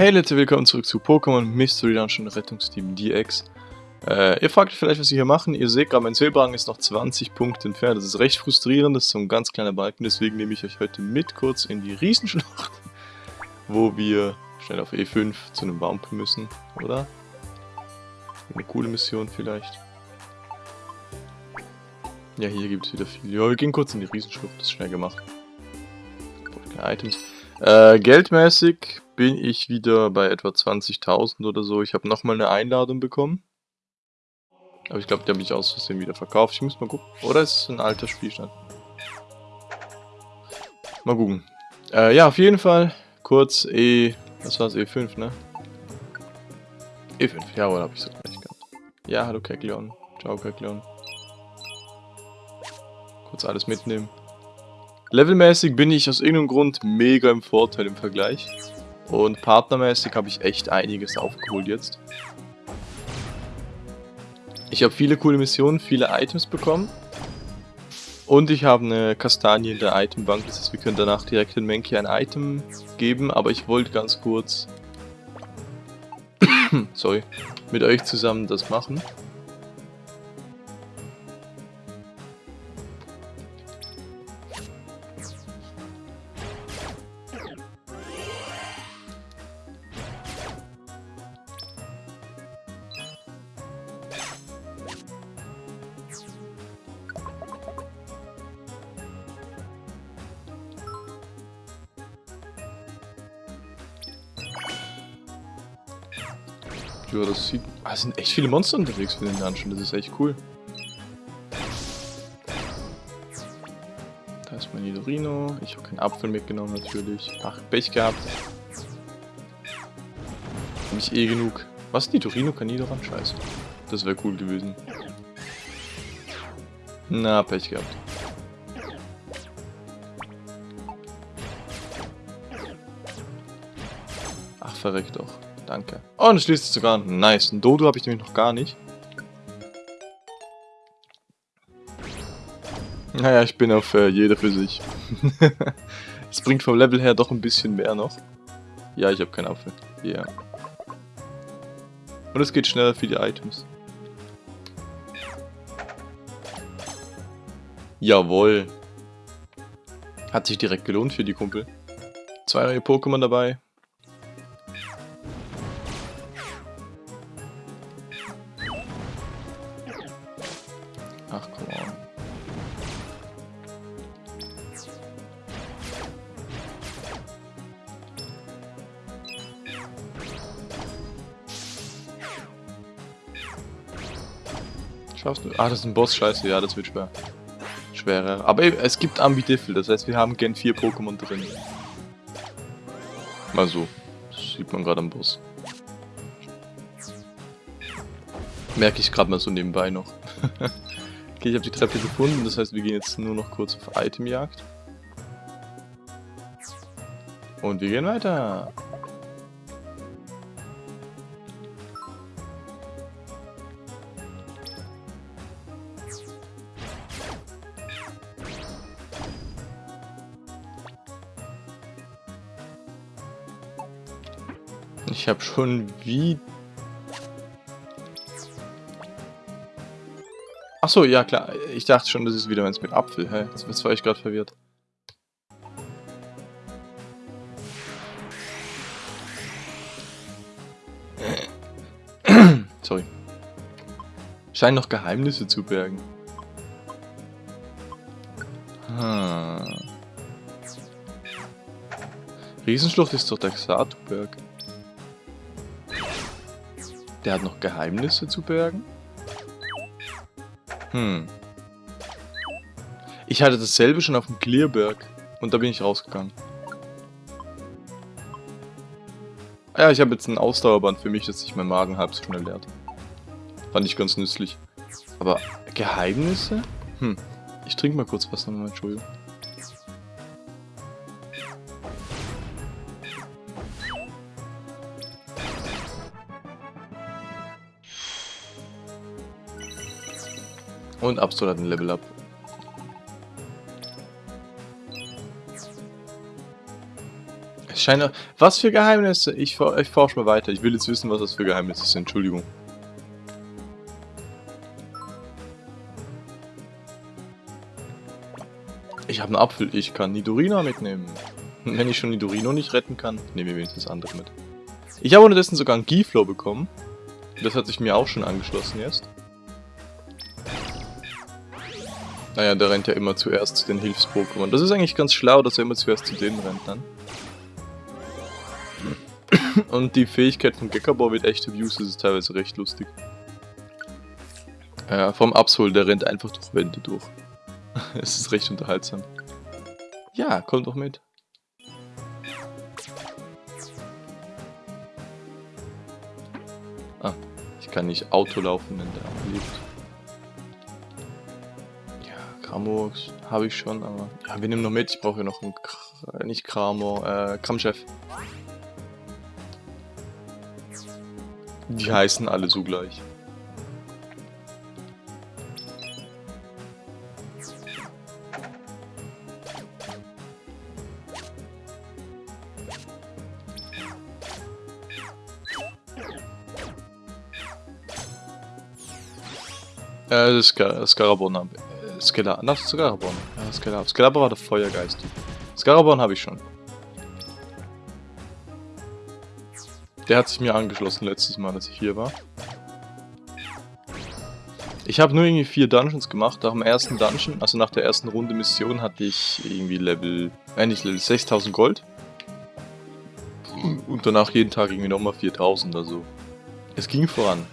Hey Leute, willkommen zurück zu Pokémon Mystery Dungeon Rettungsteam DX. Äh, ihr fragt vielleicht, was wir hier machen. Ihr seht gerade, mein Silberrang ist noch 20 Punkte entfernt. Das ist recht frustrierend, das ist so ein ganz kleiner Balken. Deswegen nehme ich euch heute mit kurz in die Riesenschlacht, wo wir schnell auf E5 zu einem Baum müssen, oder? Eine coole Mission vielleicht. Ja, hier gibt es wieder viel. Ja, wir gehen kurz in die Riesenschlucht, das ist schnell gemacht. Keine Items. Äh, geldmäßig bin ich wieder bei etwa 20.000 oder so. Ich habe nochmal eine Einladung bekommen. Aber ich glaube, die habe ich aus Versehen wieder verkauft. Ich muss mal gucken. Oder ist es ein alter Spielstand? Mal gucken. Äh, ja, auf jeden Fall. Kurz E... Was war es? E5, ne? E5, jawohl, habe ich so gleich gehabt. Ja, hallo Kekleon. Ciao Kekleon. Kurz alles mitnehmen. Levelmäßig bin ich aus irgendeinem Grund mega im Vorteil im Vergleich. Und partnermäßig habe ich echt einiges aufgeholt jetzt. Ich habe viele coole Missionen, viele Items bekommen. Und ich habe eine Kastanie in der Itembank, das heißt wir können danach direkt in Menki ein Item geben, aber ich wollte ganz kurz sorry, mit euch zusammen das machen. Echt viele Monster unterwegs für den Dungeon, das ist echt cool. Da ist mein Nidorino. Ich habe keinen Apfel mitgenommen natürlich. Ach, Pech gehabt. Hab ich eh genug. Was? Nidorino kann Nidoran? Scheiße. Das wäre cool gewesen. Na, Pech gehabt. Ach, verreckt doch. Danke. Oh, und es schließt sich sogar. Nice. Ein Dodo habe ich nämlich noch gar nicht. Naja, ich bin auf äh, jeder für sich. Es bringt vom Level her doch ein bisschen mehr noch. Ja, ich habe keinen Apfel. Ja. Yeah. Und es geht schneller für die Items. Jawohl. Hat sich direkt gelohnt für die Kumpel. Zwei neue Pokémon dabei. Schaffst du? Ah, das ist ein Boss, scheiße, ja, das wird schwer. Schwerer. Aber es gibt Ambidiffel, das heißt, wir haben Gen 4 Pokémon drin. Mal so. Das sieht man gerade am Boss. Merke ich gerade mal so nebenbei noch. Okay, ich habe die Treppe gefunden, das heißt, wir gehen jetzt nur noch kurz auf Itemjagd. Und wir gehen weiter. Habe schon wie Achso, ja klar. Ich dachte schon, das ist wieder eins mit Apfel. Hä? Jetzt war ich gerade verwirrt. Sorry. Scheinen noch Geheimnisse zu bergen. Ah. Riesenschlucht ist doch der Xatuberg. Der hat noch Geheimnisse zu bergen? Hm. Ich hatte dasselbe schon auf dem Clearberg. Und da bin ich rausgegangen. Ja, ich habe jetzt ein Ausdauerband für mich, dass sich mein Magen halb so schnell leert. Fand ich ganz nützlich. Aber Geheimnisse? Hm. Ich trinke mal kurz was nochmal, Entschuldigung. Und Absol hat ein Level Up. Es Scheine. Was für Geheimnisse? Ich, ich forsche mal weiter. Ich will jetzt wissen, was das für Geheimnisse sind. Entschuldigung. Ich habe einen Apfel. Ich kann Nidorina mitnehmen. Wenn ich schon Nidorino nicht retten kann, nehmen wir wenigstens andere mit. Ich habe unterdessen sogar einen Giflow bekommen. Das hat sich mir auch schon angeschlossen jetzt. Naja, der rennt ja immer zuerst zu den Hilfs-Pokémon. Das ist eigentlich ganz schlau, dass er immer zuerst zu denen rennt dann. Und die Fähigkeit von Gekabor mit echter Views ist teilweise recht lustig. Ja, vom Absol, der rennt einfach durch Wände durch. es ist recht unterhaltsam. Ja, komm doch mit. Ah, ich kann nicht Auto laufen, wenn der lebt. Ja, Kramux habe ich schon, aber... Ja, wir nehmen noch mit. Ich brauche ja noch einen... Kr nicht Kramor, äh, Kramchef. Die heißen alle so gleich. Äh, Scar Scarabon habe das ist Scarabon. Ja, Skella. Scarabon war der Feuergeist. Scarabon habe ich schon. Der hat sich mir angeschlossen letztes Mal, als ich hier war. Ich habe nur irgendwie vier Dungeons gemacht. Nach dem ersten Dungeon, also nach der ersten Runde Mission, hatte ich irgendwie Level, äh nicht Level 6000 Gold. Und danach jeden Tag irgendwie nochmal 4000, also es ging voran.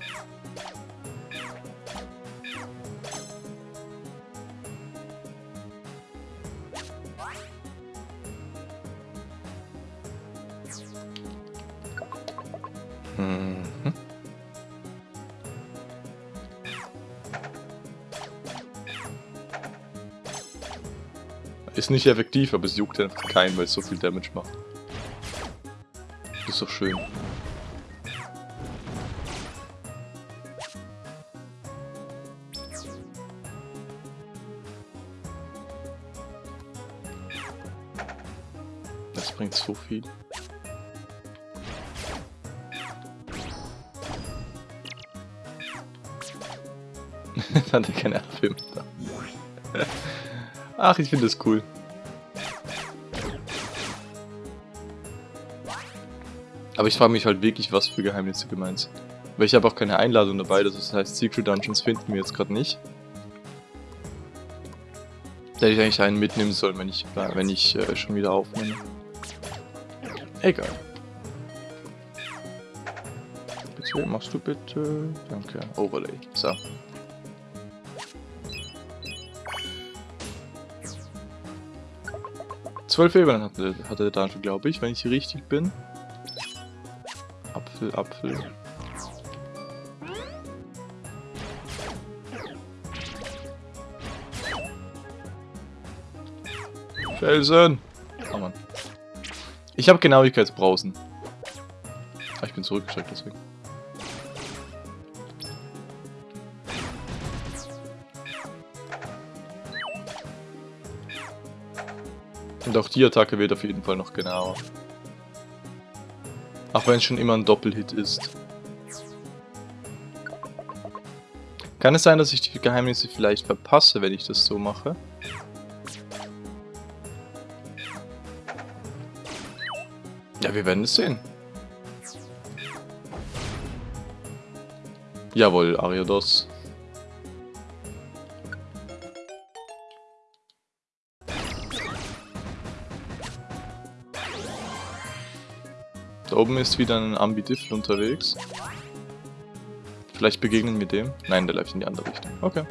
Ist nicht effektiv, aber es juckt einfach keinen, weil es so viel Damage macht. Ist doch schön. Das bringt so viel. Hat er keine Film da. Ach, ich finde das cool. Aber ich frage mich halt wirklich, was für Geheimnisse gemeint sind. Weil ich habe auch keine Einladung dabei, das heißt Secret Dungeons finden wir jetzt gerade nicht. Da hätte ich eigentlich einen mitnehmen sollen, wenn ich, wenn ich äh, schon wieder aufnehme. Egal. Bitte, machst du bitte? Danke. Overlay. So. Zwölf Ebenen hatte, hatte der Dungeon, glaube ich, wenn ich richtig bin. Apfel, Apfel. Felsen! Oh Mann. Ich habe Genauigkeitsbrausen. Ah, ich bin zurückgeschreckt deswegen. Und auch die Attacke wird auf jeden Fall noch genauer. Auch wenn es schon immer ein Doppelhit ist. Kann es sein, dass ich die Geheimnisse vielleicht verpasse, wenn ich das so mache? Ja, wir werden es sehen. Jawohl, Ariados. Oben ist wieder ein Ambidifl unterwegs. Vielleicht begegnen wir dem. Nein, der läuft in die andere Richtung. Okay.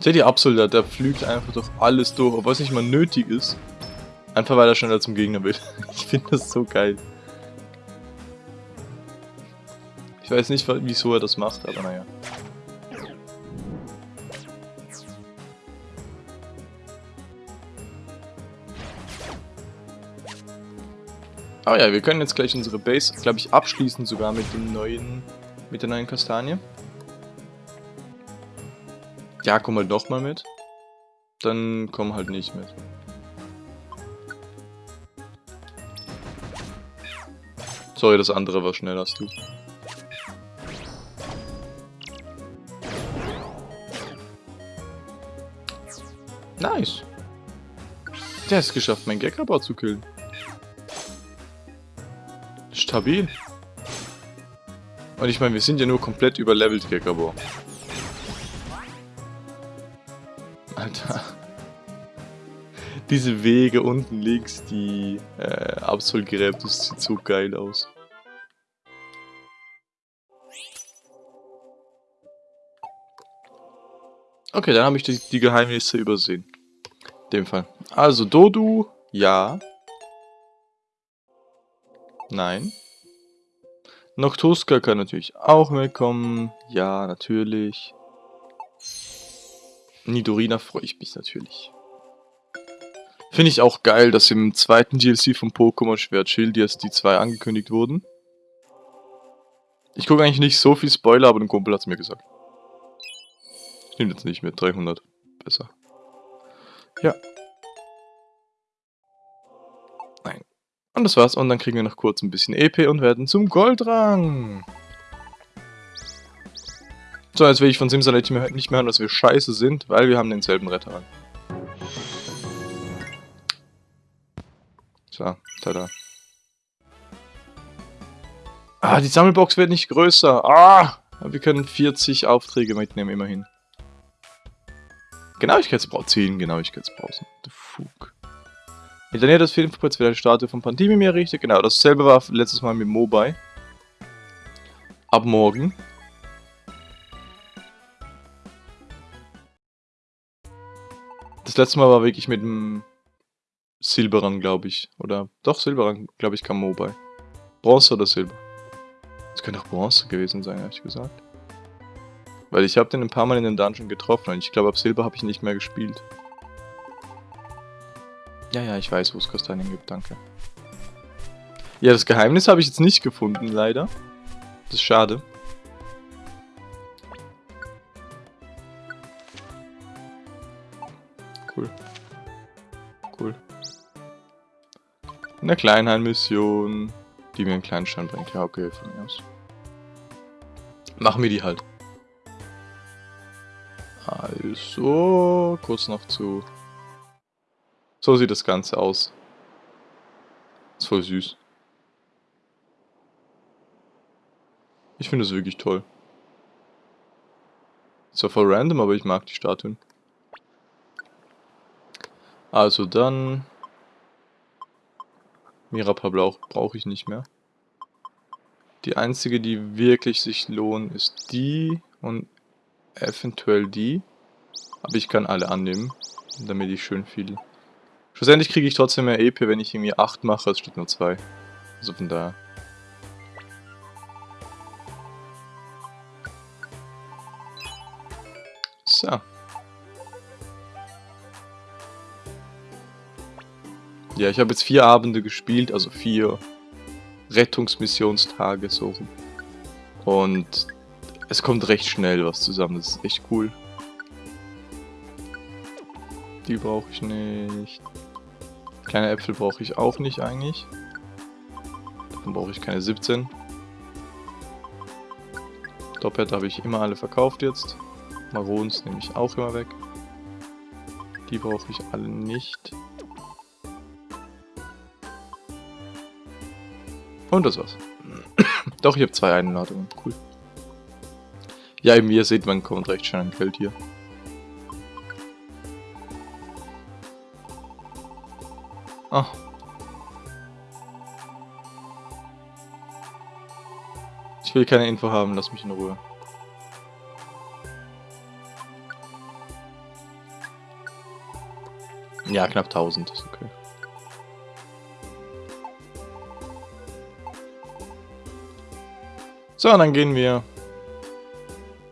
Seht ihr Absol, der, der flügt einfach durch alles durch, obwohl es nicht mal nötig ist. Einfach weil er schneller zum Gegner will. Ich finde das so geil. Ich weiß nicht, wieso er das macht, aber naja. Aber ja, wir können jetzt gleich unsere Base, glaube ich, abschließen sogar mit dem neuen, mit der neuen Kastanie. Ja, komm halt doch mal mit. Dann komm halt nicht mit. Sorry, das andere war schneller als du. Nice. Der es geschafft, meinen Gekabau zu killen. Stabil. Und ich meine, wir sind ja nur komplett überlevelt, Gekabor. Alter. Diese Wege unten links, die äh, Absolgräb, das sieht so geil aus. Okay, dann habe ich die, die Geheimnisse übersehen. In dem Fall. Also, Dodu, ja. Nein. Noctuska kann natürlich auch mitkommen. Ja, natürlich. Nidorina freue ich mich natürlich. Finde ich auch geil, dass im zweiten DLC von Pokémon Schwert Schild jetzt die zwei angekündigt wurden. Ich gucke eigentlich nicht so viel Spoiler, aber ein Kumpel hat es mir gesagt. Ich nehme jetzt nicht mit, 300. Besser. Ja. Und das war's. Und dann kriegen wir noch kurz ein bisschen EP und werden zum Goldrang. So, jetzt will ich von Simsalate nicht mehr hören, dass wir scheiße sind, weil wir haben denselben Retter. So, tada. Ah, die Sammelbox wird nicht größer. Ah, wir können 40 Aufträge mitnehmen, immerhin. Genauigkeitsbrauch 10 Genauigkeitspausen. The Fug. In der Nähe des Filmpuls wird Statue von Pandemie errichtet. Genau, dasselbe war letztes Mal mit Mobile. Ab morgen. Das letzte Mal war wirklich mit dem Silberrang, glaube ich. Oder doch, Silberrang, glaube ich, kam Mobile. Bronze oder Silber? Das könnte auch Bronze gewesen sein, ehrlich gesagt. Weil ich habe den ein paar Mal in den Dungeon getroffen und ich glaube, ab Silber habe ich nicht mehr gespielt. Ja, ja, ich weiß, wo es Kastanien gibt, danke. Ja, das Geheimnis habe ich jetzt nicht gefunden, leider. Das ist schade. Cool. Cool. Eine Kleinheim-Mission, die mir einen kleinen Stein bringt. Ja, okay, von mir aus. Machen wir die halt. Also, kurz noch zu... So sieht das Ganze aus. Ist voll süß. Ich finde es wirklich toll. Ist zwar voll random, aber ich mag die Statuen. Also dann... Mirapa brauche brauch ich nicht mehr. Die einzige, die wirklich sich lohnt, ist die und eventuell die. Aber ich kann alle annehmen, damit ich schön viel... Schlussendlich kriege ich trotzdem mehr EP, wenn ich irgendwie 8 mache, als statt nur 2. Also von daher. So. Ja, ich habe jetzt vier Abende gespielt, also vier Rettungsmissionstage so. Und es kommt recht schnell was zusammen, das ist echt cool. Die brauche ich nicht. Kleine Äpfel brauche ich auch nicht eigentlich. Dann brauche ich keine 17. Doppelt habe ich immer alle verkauft jetzt. Marons nehme ich auch immer weg. Die brauche ich alle nicht. Und das war's. Doch, ich habe zwei Einladungen. Cool. Ja, eben wie ihr seht, man kommt recht schnell an Geld hier. Ah. Ich will keine Info haben, lass mich in Ruhe. Ja, knapp 1000, ist okay. So, dann gehen wir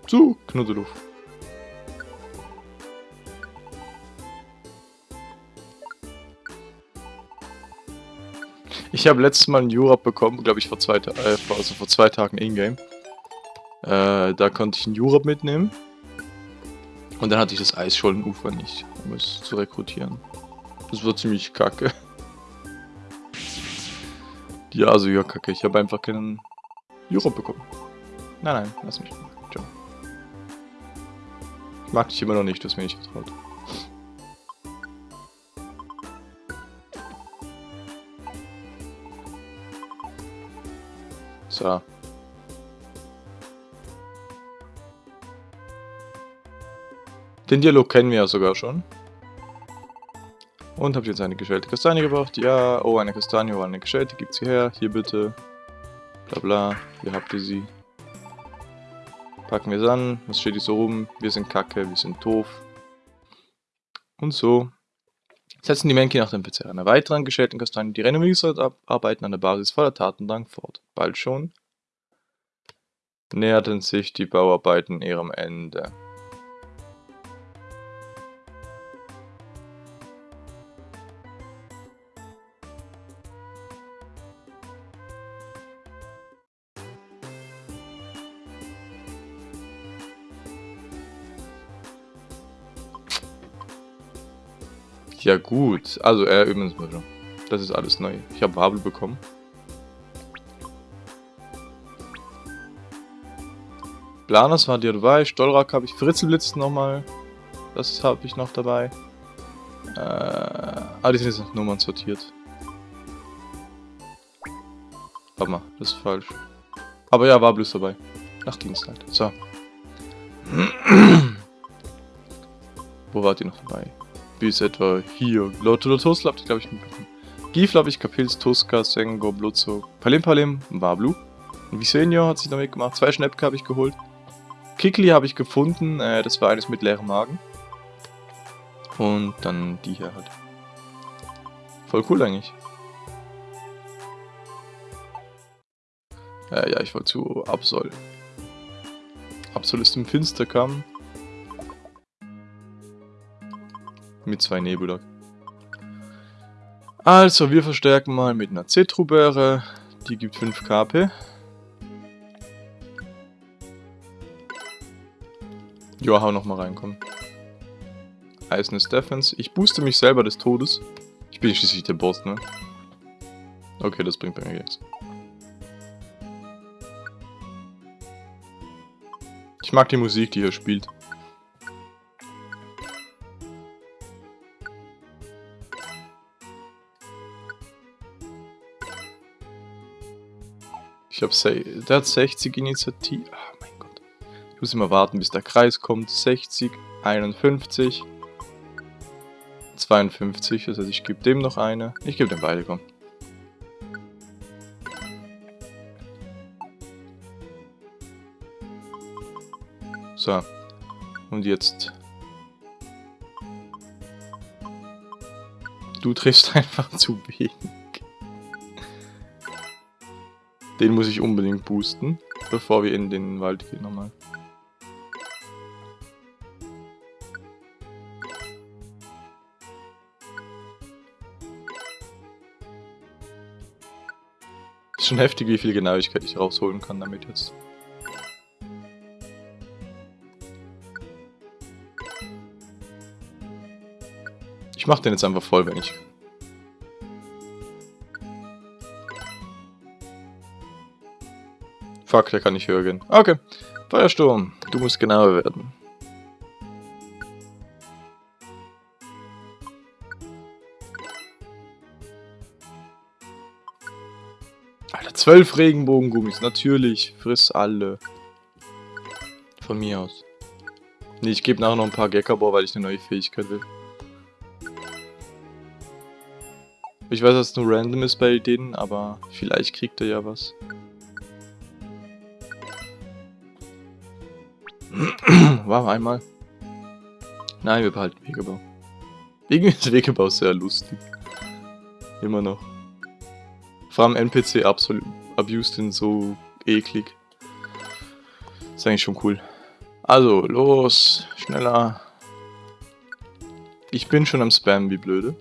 zu Knuddeluf. Ich habe letztes Mal einen Jurab bekommen, glaube ich vor zwei, äh, also vor zwei Tagen in-game. Äh, da konnte ich einen Jurab mitnehmen. Und dann hatte ich das Eisschollenufer nicht, um es zu rekrutieren. Das war ziemlich kacke. Ja, also ja, kacke. Ich habe einfach keinen Euro bekommen. Nein, nein, lass mich. Ciao. Ich mag dich immer noch nicht, du hast mir nicht getraut. So. Den Dialog kennen wir ja sogar schon. Und habt ihr jetzt eine geschälte Kastanie gebracht? Ja. Oh, eine Kastanie, oh, eine geschälte. Gibt's sie her. Hier bitte. Bla bla. Hier habt ihr sie. Packen wir es an. Was steht hier so rum? Wir sind kacke, wir sind doof. Und so. Setzen die Menki nach dem Verzehr einer weiteren geschälten Kastanie die Renovierungsarbeiten an der Basis voller Tatendrang fort. Bald schon näherten sich die Bauarbeiten ihrem Ende. Ja gut, also er äh, übrigens mal. Das ist alles neu. Ich habe Wabel bekommen. Planers war dir dabei, Stollrack habe ich, Fritzelblitz nochmal. Das habe ich noch dabei. Äh, ah, die sind jetzt nach Nummern sortiert. Warte mal, das ist falsch. Aber ja, war bloß dabei. Nach Dienst halt. So. Wo wart ihr noch dabei? Bis etwa hier. Lotto Tosla habt ihr, glaube ich, mitbekommen. Gifl habe ich Kapils, Tuska, Sengo, Blutzog, Palim Palim, Wablu. Visenio hat sich damit gemacht. Zwei Schnäppke habe ich geholt. Kikli habe ich gefunden. Äh, das war eines mit leerem Magen. Und dann die hier halt. Voll cool eigentlich. Äh, ja, ich wollte zu Absol. Absol ist im Finsterkamm. Mit zwei Nebula. Also, wir verstärken mal mit einer Zetrubere. Die gibt 5 KP. Ja, hau nochmal reinkommen. Eisenes Defense. Ich booste mich selber des Todes. Ich bin schließlich der Boss, ne? Okay, das bringt bei mir jetzt. Ich mag die Musik, die hier spielt. Ich habe der hat 60 Initiative. Oh mein Gott. Ich muss immer warten, bis der Kreis kommt. 60, 51, 52. Das heißt, ich gebe dem noch eine. Ich gebe dem beide, komm. So. Und jetzt. Du triffst einfach zu wenig. Den muss ich unbedingt boosten, bevor wir in den Wald gehen nochmal. Ist schon heftig, wie viel Genauigkeit ich rausholen kann damit jetzt. Ich mach den jetzt einfach voll, wenn ich Fuck, der kann nicht höher gehen. Okay. Feuersturm, du musst genauer werden. Alter, zwölf Regenbogengummis. Natürlich. Friss alle. Von mir aus. Nee, ich gebe nachher noch ein paar Gekabor, weil ich eine neue Fähigkeit will. Ich weiß, dass es nur random ist bei denen, aber vielleicht kriegt er ja was. War einmal. Nein, wir behalten Wegebau. Irgendwie ist Wegebau sehr lustig. Immer noch. Vor allem NPC absolut abused den so eklig. Ist eigentlich schon cool. Also, los. Schneller. Ich bin schon am Spam, wie blöde.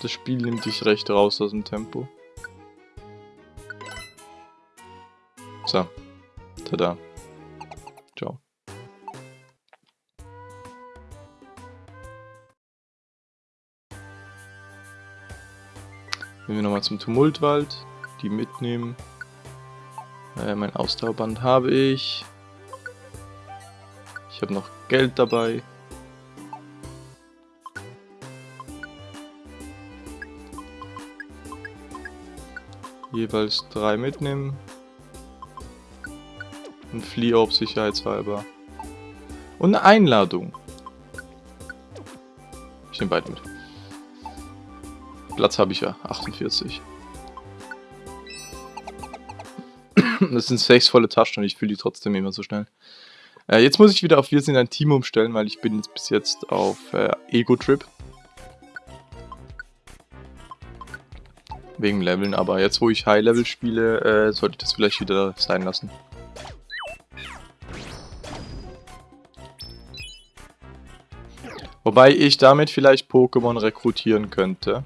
Das Spiel nimmt dich recht raus aus dem Tempo. So. Tada. Wenn wir nochmal zum Tumultwald, die mitnehmen. Äh, mein Ausdauerband habe ich. Ich habe noch Geld dabei. Jeweils drei mitnehmen. Ein Flieorb sicherheitshalber. Und eine Einladung. Ich nehme beide mit. Platz habe ich ja, 48. Das sind sechs volle Taschen und ich fühle die trotzdem immer so schnell. Äh, jetzt muss ich wieder auf Wir sind ein Team umstellen, weil ich bin jetzt bis jetzt auf äh, Ego-Trip. Wegen Leveln, aber jetzt wo ich High-Level spiele, äh, sollte ich das vielleicht wieder sein lassen. Wobei ich damit vielleicht Pokémon rekrutieren könnte.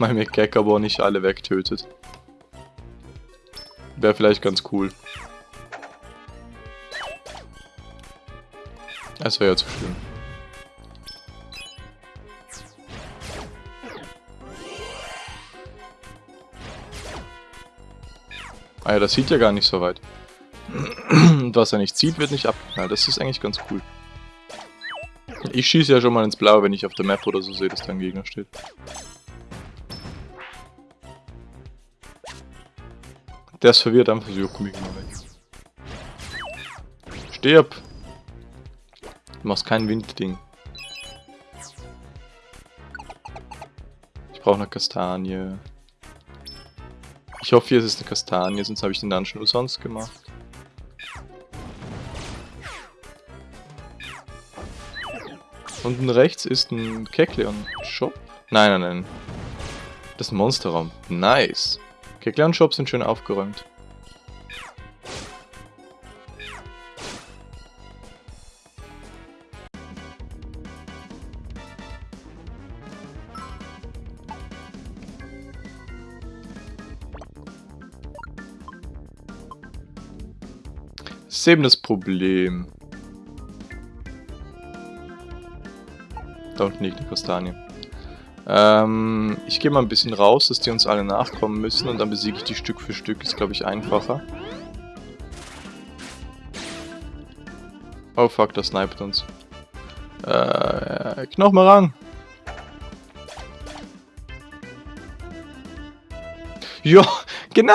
Weil mir Gekabor nicht alle wegtötet. Wäre vielleicht ganz cool. Das wäre ja zu schlimm. Ah ja, das sieht ja gar nicht so weit. Was er nicht zieht, wird nicht abgeknallt. Das ist eigentlich ganz cool. Ich schieße ja schon mal ins Blaue, wenn ich auf der Map oder so sehe, dass da ein Gegner steht. Der ist verwirrt, einfach so, komm ich mal weg. Stirb! Du machst kein Windding. Ich brauche eine Kastanie. Ich hoffe, hier ist es eine Kastanie, sonst habe ich den Dungeon umsonst gemacht. Unten rechts ist ein Kekleon-Shop. Nein, nein, nein. Das ist ein Monsterraum. Nice. Kekleon-Shops sind schön aufgeräumt. Das ist eben das Problem. Da unten liegt eine Kastanie. Ähm, ich gehe mal ein bisschen raus, dass die uns alle nachkommen müssen und dann besiege ich die Stück für Stück. Ist, glaube ich, einfacher. Oh fuck, das sniped uns. Äh, Knochenrang! Ja, genau!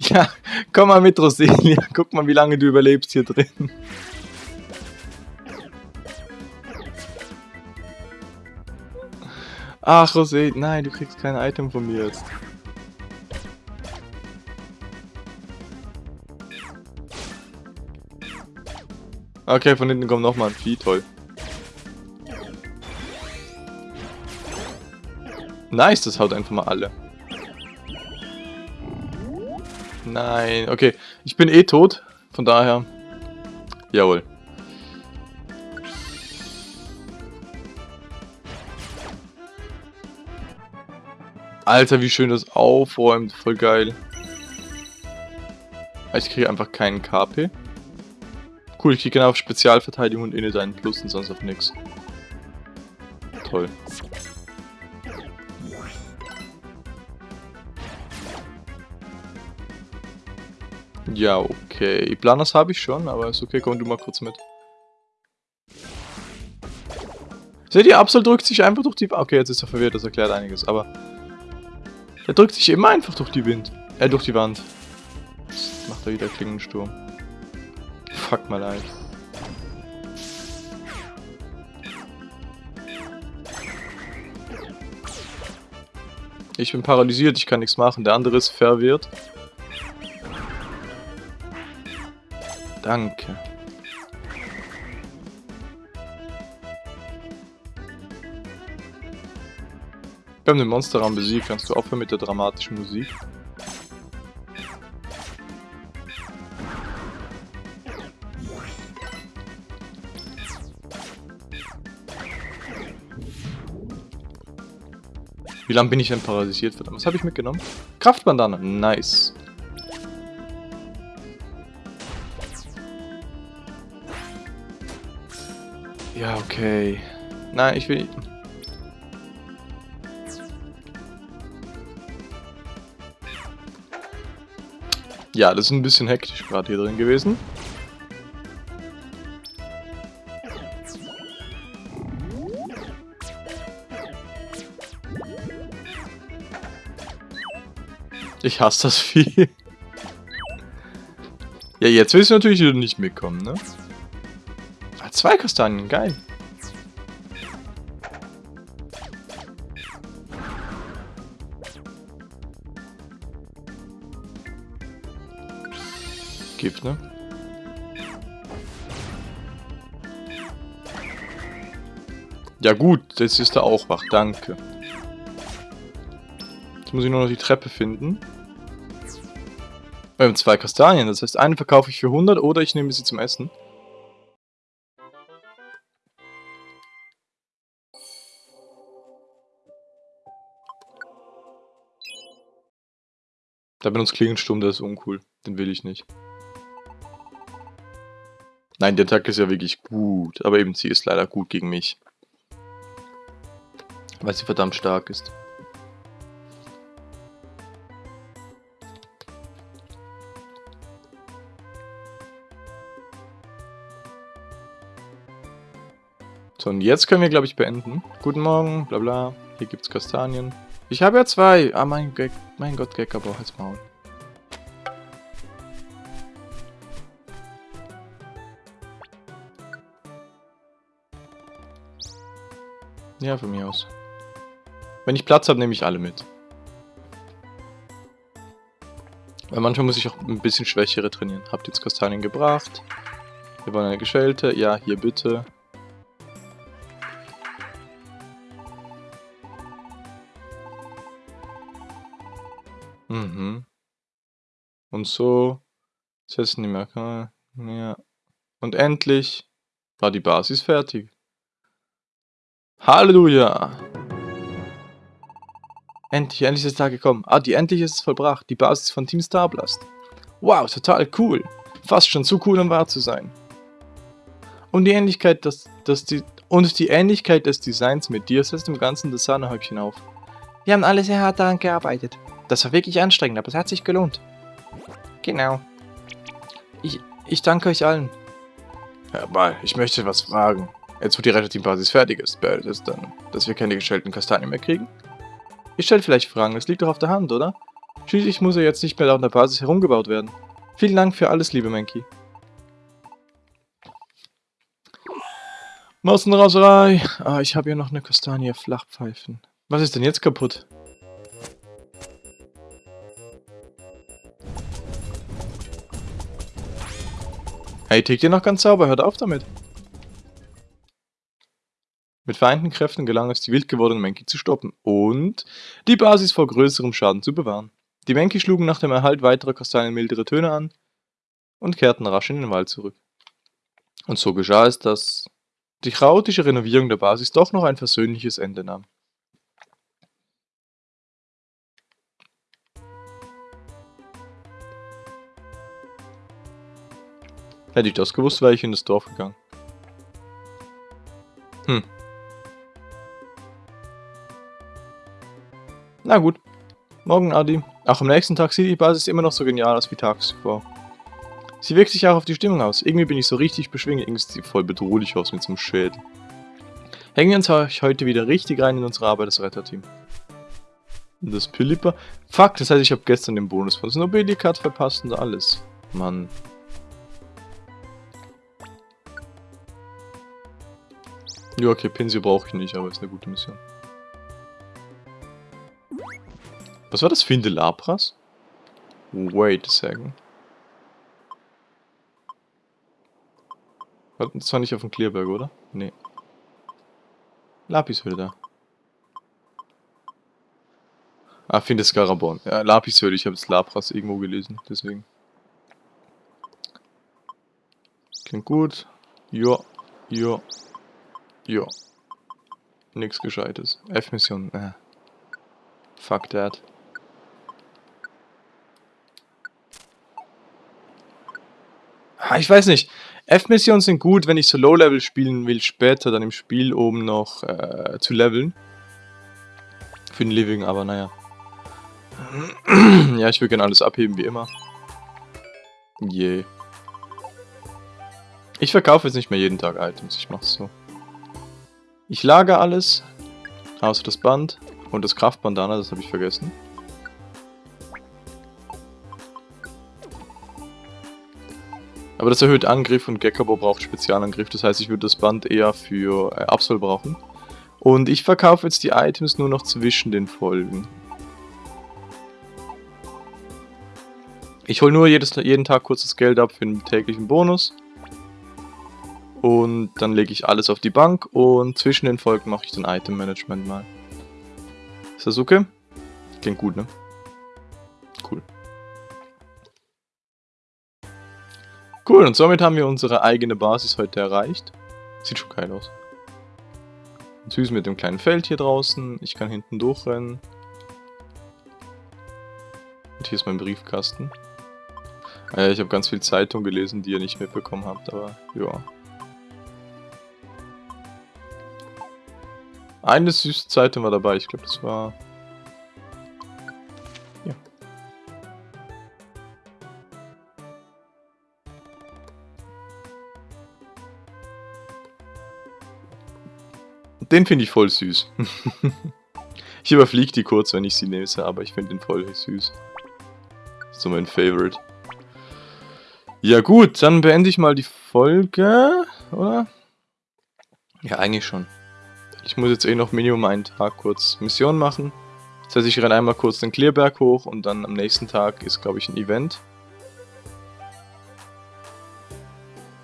Ja, komm mal mit, Roselia. Guck mal, wie lange du überlebst hier drin. Ach, Rosé, nein, du kriegst kein Item von mir jetzt. Okay, von hinten kommt nochmal ein Vieh, toll. Nice, das haut einfach mal alle. Nein, okay. Ich bin eh tot, von daher. Jawohl. Alter, wie schön das aufräumt. Voll geil. Ich kriege einfach keinen KP. Cool, ich kriege genau auf Spezialverteidigung und inne deinen Plus und sonst auf nix. Toll. Ja, okay. Planas habe ich schon, aber ist okay, komm du mal kurz mit. Seht ihr, Absol drückt sich einfach durch die... Okay, jetzt ist er verwirrt, das erklärt einiges, aber... Der drückt sich immer einfach durch die Wind. Äh, durch die Wand. Jetzt macht er wieder Klingensturm. Fuck mal leid. Ich bin paralysiert, ich kann nichts machen. Der andere ist verwirrt. Danke. Wir haben den Monsterraum besiegt. Kannst du aufhören mit der dramatischen Musik? Wie lange bin ich denn paralysiert? Verdammt, was habe ich mitgenommen? Kraftbandane. Nice. Ja, okay. Nein, ich will... Ja, das ist ein bisschen hektisch gerade hier drin gewesen. Ich hasse das Vieh. Ja, jetzt willst du natürlich nicht mitkommen, ne? Ah, zwei Kastanien, geil. Ne? Ja gut, jetzt ist er auch wach, danke. Jetzt muss ich nur noch die Treppe finden. Wir haben zwei Kastanien, das heißt, eine verkaufe ich für 100 oder ich nehme sie zum Essen. Da benutzt Klingensturm, der ist uncool. Den will ich nicht. Nein, die Attacke ist ja wirklich gut, aber eben sie ist leider gut gegen mich. Weil sie verdammt stark ist. So, und jetzt können wir, glaube ich, beenden. Guten Morgen, bla bla. Hier gibt's Kastanien. Ich habe ja zwei. Ah, mein, Ge mein Gott, Gecker braucht jetzt Maul. Ja, von mir aus. Wenn ich Platz habe, nehme ich alle mit. Weil manchmal muss ich auch ein bisschen schwächere trainieren. Habt jetzt Kastanien gebracht? Wir wollen eine Geschelte. Ja, hier bitte. Mhm. Und so setzen die Merkmale. Ja. Und endlich war die Basis fertig. Halleluja! Endlich, endlich ist der Tag gekommen. Ah, die endlich ist es vollbracht. Die Basis von Team Starblast. Wow, total cool. Fast schon zu cool, um wahr zu sein. Und die Ähnlichkeit, das, das die, und die Ähnlichkeit des Designs mit dir setzt im Ganzen das Sahnehäubchen auf. Wir haben alle sehr hart daran gearbeitet. Das war wirklich anstrengend, aber es hat sich gelohnt. Genau. Ich, ich danke euch allen. Herr Ball, ich möchte was fragen. Jetzt, wo die Retterteam-Basis fertig ist, bedeutet es dann, dass wir keine gestellten Kastanien mehr kriegen? Ihr stellt vielleicht Fragen, das liegt doch auf der Hand, oder? Schließlich muss er jetzt nicht mehr auf der Basis herumgebaut werden. Vielen Dank für alles, liebe Menki. Massenraserei. Ah, ich habe hier noch eine Kastanie Flachpfeifen. Was ist denn jetzt kaputt? Hey, tickt ihr noch ganz sauber, hört auf damit. Mit vereinten Kräften gelang es, die wild gewordenen Menki zu stoppen und die Basis vor größerem Schaden zu bewahren. Die Menki schlugen nach dem Erhalt weiterer Kastanien mildere Töne an und kehrten rasch in den Wald zurück. Und so geschah es, dass die chaotische Renovierung der Basis doch noch ein versöhnliches Ende nahm. Hätte ich das gewusst, wäre ich in das Dorf gegangen. Hm. Na gut. Morgen, Adi. Auch am nächsten Tag sieht die Basis immer noch so genial aus wie tags zuvor. Sie wirkt sich auch auf die Stimmung aus. Irgendwie bin ich so richtig beschwingt. Irgendwie sieht sie voll bedrohlich aus mit so einem Schädel. Hängen wir uns heute wieder richtig rein in unsere Arbeit als Retterteam. Das Pilipper. Fuck, das heißt, ich habe gestern den Bonus von Snobelicat verpasst und alles. Mann. Ja, okay, Pinsel brauche ich nicht, aber ist eine gute Mission. Was war das? Finde Lapras? Wait a second. Das war nicht auf dem Clearberg, oder? Nee. Lapis wieder da. Ah, finde Scarabon. Ja, Lapis ich habe das Lapras irgendwo gelesen, deswegen. Klingt gut. Ja, ja, ja. Nix Gescheites. F-Mission. Äh. Fuck that. Ich weiß nicht. F-Missionen sind gut, wenn ich so Low-Level spielen will, später dann im Spiel, um noch äh, zu leveln. Für den Living, aber naja. ja, ich will gerne alles abheben, wie immer. Yeah. Ich verkaufe jetzt nicht mehr jeden Tag Items, ich mach's so. Ich lagere alles, außer das Band und das Kraftbandana, das habe ich vergessen. Aber das erhöht Angriff und Gekabo braucht Spezialangriff, das heißt ich würde das Band eher für äh, Absol brauchen. Und ich verkaufe jetzt die Items nur noch zwischen den Folgen. Ich hole nur jedes, jeden Tag kurz das Geld ab für den täglichen Bonus. Und dann lege ich alles auf die Bank und zwischen den Folgen mache ich dann Item Management mal. Ist das okay? Klingt gut, ne? Cool, und somit haben wir unsere eigene Basis heute erreicht. Sieht schon geil aus. Süß mit dem kleinen Feld hier draußen. Ich kann hinten durchrennen. Und hier ist mein Briefkasten. Äh, ich habe ganz viel Zeitung gelesen, die ihr nicht mitbekommen habt, aber ja. Eine süße Zeitung war dabei, ich glaube das war Den finde ich voll süß. ich überfliege die kurz, wenn ich sie lese, aber ich finde den voll süß. So mein Favorite. Ja gut, dann beende ich mal die Folge, oder? Ja, eigentlich schon. Ich muss jetzt eh noch Minimum einen Tag kurz Mission machen. Das heißt, ich renne einmal kurz den Clearberg hoch und dann am nächsten Tag ist, glaube ich, ein Event.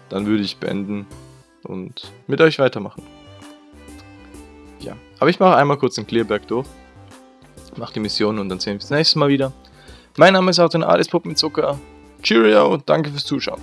Dann würde ich beenden und mit euch weitermachen. Aber ich mache einmal kurz den Clearberg durch. Mache die Mission und dann sehen wir uns das nächste Mal wieder. Mein Name ist Arten Alles Puppenzucker. Cheerio und danke fürs Zuschauen.